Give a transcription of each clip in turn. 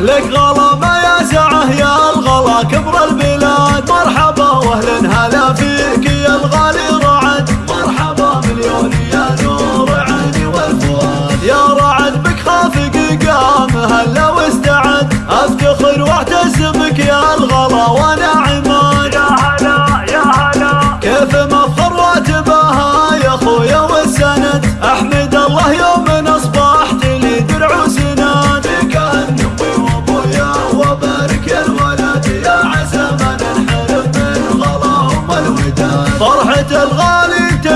لك غلا ما يا سعه يا الغلا كبر البلاد. مرحبا واهل هلا فيك يا الغالي رعد. مرحبا مليون يا نور عيني والفؤاد. يا رعد بك خافق قام هلا واستعد. افتخر واعتز بك يا الغلا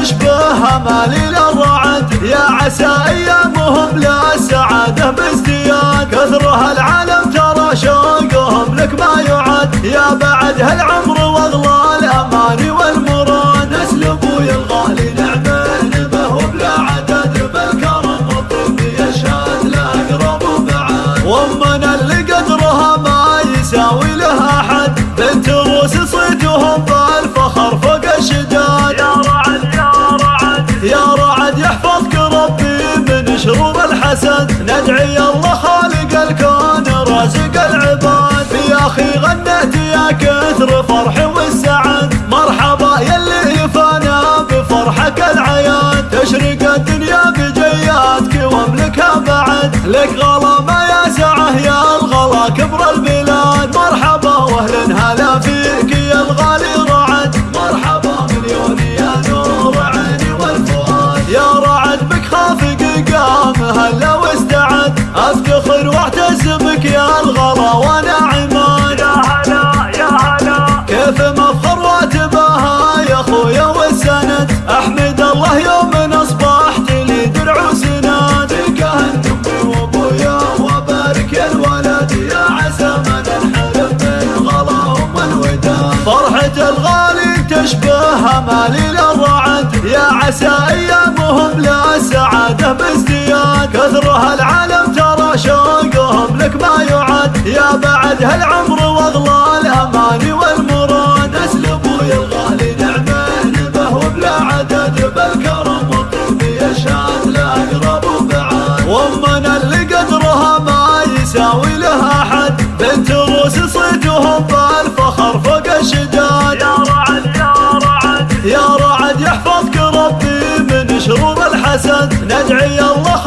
تشبه امالي للرعد يا عسى أيامهم لا السعادة بازدياد كثرها العالم ترى شوقهم لك ما يعد. يا بعد هالعمر شرور الحسد ندعي الله خالق الكون رازق العباد. يا أخي غنيت يا كثر فرحي والسعد. مرحبا يلي يفانا بفرحك العياد. تشرق الدنيا بجياتك واملكها بعد. لك غلا ما هلا واستعد افتخر واعتز بك يا الغلا وأنا عماد يا هلا يا هلا. كيف مفخر واتباها يا خويا والسند. أحمد الله يوم أصبحت لي درع وسناد كهن امي وابويا وبارك يا الولد يا عسى ما ننحرم من غلاهم والوداد فرحة الغالي تشبه امالي للرعد. يا عسى أيامهم لا السعادة بازدياد. كثرها العالم ترى شوقهم لك ما يعد يا بعد هالعمر واغلى الاماني والمراد. نسل أبوي الغالي نعمل به وبلا عدد بالكرم والطيب يشهد لا أقرب وبعاد وامنا اللي قدرها ما يساوي لها حد بنت روس صيتهم بالفخر فوق الشداد. يا رعد يا رعد. يا رعد يحفظك ربي من شرور الحسد. ندعي الله